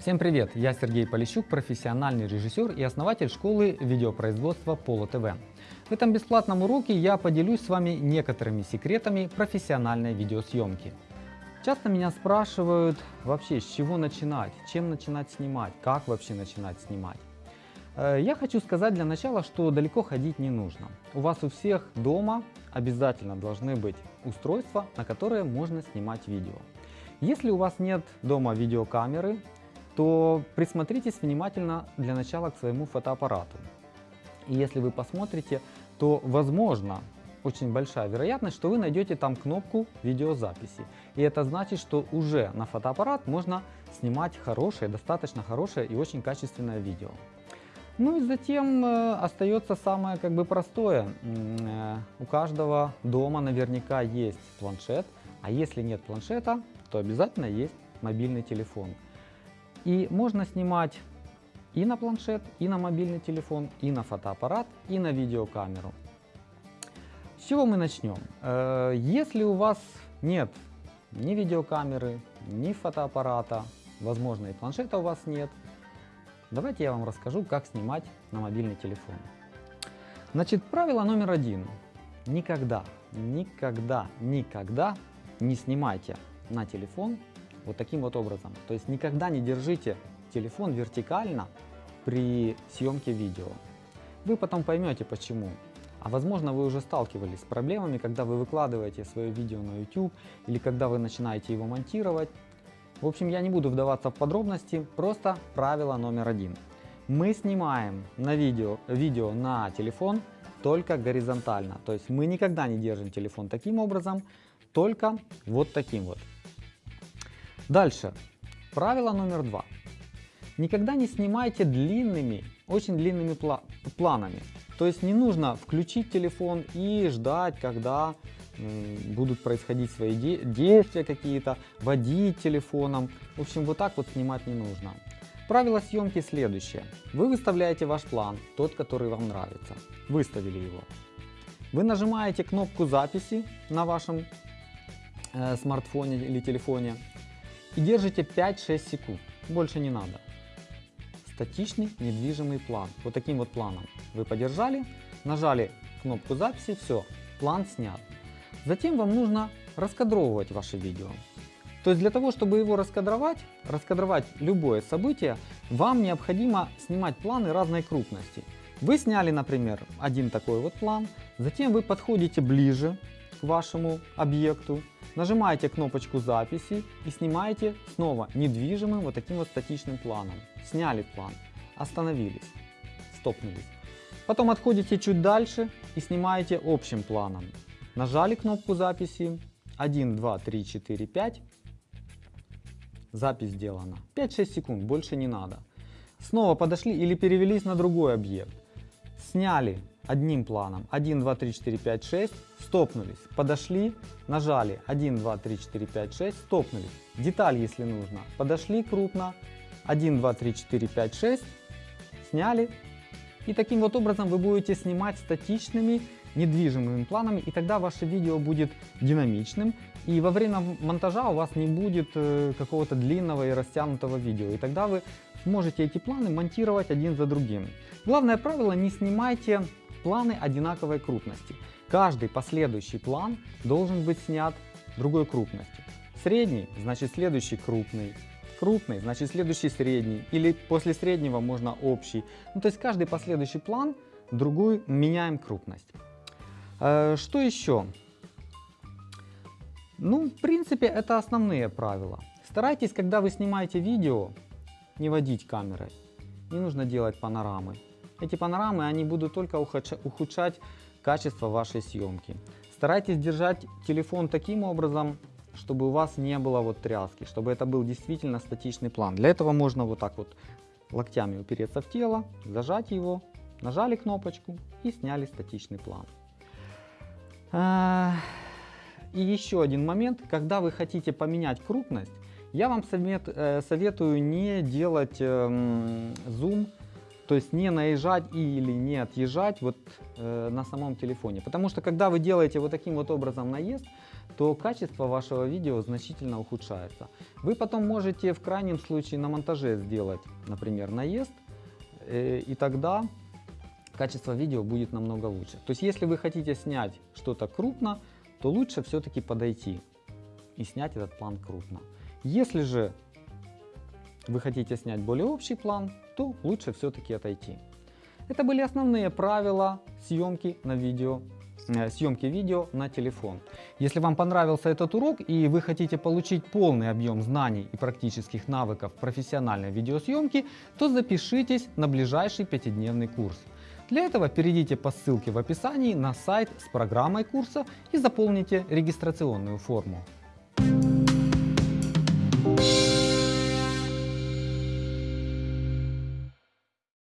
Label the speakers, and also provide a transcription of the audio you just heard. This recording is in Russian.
Speaker 1: Всем привет! Я Сергей Полищук, профессиональный режиссер и основатель школы видеопроизводства Поло ТВ. В этом бесплатном уроке я поделюсь с вами некоторыми секретами профессиональной видеосъемки. Часто меня спрашивают вообще, с чего начинать, чем начинать снимать, как вообще начинать снимать. Э, я хочу сказать для начала, что далеко ходить не нужно. У вас у всех дома обязательно должны быть устройства, на которые можно снимать видео. Если у вас нет дома видеокамеры, то присмотритесь внимательно для начала к своему фотоаппарату. И если вы посмотрите, то возможно, очень большая вероятность, что вы найдете там кнопку видеозаписи. И это значит, что уже на фотоаппарат можно снимать хорошее, достаточно хорошее и очень качественное видео. Ну и затем э, остается самое как бы простое. Э, у каждого дома наверняка есть планшет, а если нет планшета, то обязательно есть мобильный телефон. И можно снимать и на планшет, и на мобильный телефон, и на фотоаппарат, и на видеокамеру. С чего мы начнем? Э, если у вас нет ни видеокамеры, ни фотоаппарата, возможно и планшета у вас нет, давайте я вам расскажу, как снимать на мобильный телефон. Значит, правило номер один. Никогда, никогда, никогда не снимайте на телефон вот таким вот образом. То есть никогда не держите телефон вертикально при съемке видео. Вы потом поймете почему. А возможно вы уже сталкивались с проблемами, когда вы выкладываете свое видео на YouTube или когда вы начинаете его монтировать. В общем, я не буду вдаваться в подробности, просто правило номер один. Мы снимаем на видео, видео на телефон только горизонтально. То есть мы никогда не держим телефон таким образом, только вот таким вот. Дальше. Правило номер два. Никогда не снимайте длинными, очень длинными пла планами. То есть не нужно включить телефон и ждать, когда будут происходить свои де действия какие-то, водить телефоном. В общем, вот так вот снимать не нужно. Правило съемки следующее. Вы выставляете ваш план, тот, который вам нравится. Выставили его. Вы нажимаете кнопку записи на вашем э, смартфоне или телефоне и держите 5-6 секунд. Больше не надо статичный недвижимый план. Вот таким вот планом. Вы подержали, нажали кнопку записи, все, план снят. Затем вам нужно раскадровывать ваше видео. То есть для того, чтобы его раскадровать, раскадровать любое событие, вам необходимо снимать планы разной крупности. Вы сняли, например, один такой вот план, затем вы подходите ближе к вашему объекту, нажимаете кнопочку записи и снимаете снова недвижимым вот таким вот статичным планом. Сняли план, остановились, стопнулись. Потом отходите чуть дальше и снимаете общим планом. Нажали кнопку записи 1, 2, 3, 4, 5. Запись сделана. 5-6 секунд, больше не надо. Снова подошли или перевелись на другой объект. Сняли одним планом 1, 2, 3, 4, 5, 6, стопнулись, подошли, нажали 1, 2, 3, 4, 5, 6, стопнулись. Деталь, если нужно, подошли крупно, 1, 2, 3, 4, 5, 6, сняли. И таким вот образом вы будете снимать статичными недвижимыми планами, и тогда ваше видео будет динамичным, и во время монтажа у вас не будет э, какого-то длинного и растянутого видео, и тогда вы сможете эти планы монтировать один за другим. Главное правило, не снимайте планы одинаковой крупности. Каждый последующий план должен быть снят другой крупностью. Средний, значит следующий крупный. Крупный, значит следующий средний. Или после среднего можно общий. Ну, то есть каждый последующий план другую меняем крупность. Э, что еще? Ну, в принципе, это основные правила. Старайтесь, когда вы снимаете видео, не водить камерой. Не нужно делать панорамы. Эти панорамы, они будут только ухудшать качество вашей съемки. Старайтесь держать телефон таким образом, чтобы у вас не было вот тряски, чтобы это был действительно статичный план. Для этого можно вот так вот локтями упереться в тело, зажать его, нажали кнопочку и сняли статичный план. А, и еще один момент, когда вы хотите поменять крупность, я вам совет, э, советую не делать эм, зум То есть не наезжать или не отъезжать вот э, на самом телефоне. Потому что когда вы делаете вот таким вот образом наезд, то качество вашего видео значительно ухудшается. Вы потом можете в крайнем случае на монтаже сделать, например, наезд, э, и тогда качество видео будет намного лучше. То есть если вы хотите снять что-то крупно, то лучше все-таки подойти и снять этот план крупно. Если же вы хотите снять более общий план, то лучше все-таки отойти. Это были основные правила съемки на видео э, съемки видео на телефон. Если вам понравился этот урок и вы хотите получить полный объем знаний и практических навыков профессиональной видеосъемки, то запишитесь на ближайший пятидневный курс. Для этого перейдите по ссылке в описании на сайт с программой курса и заполните регистрационную форму.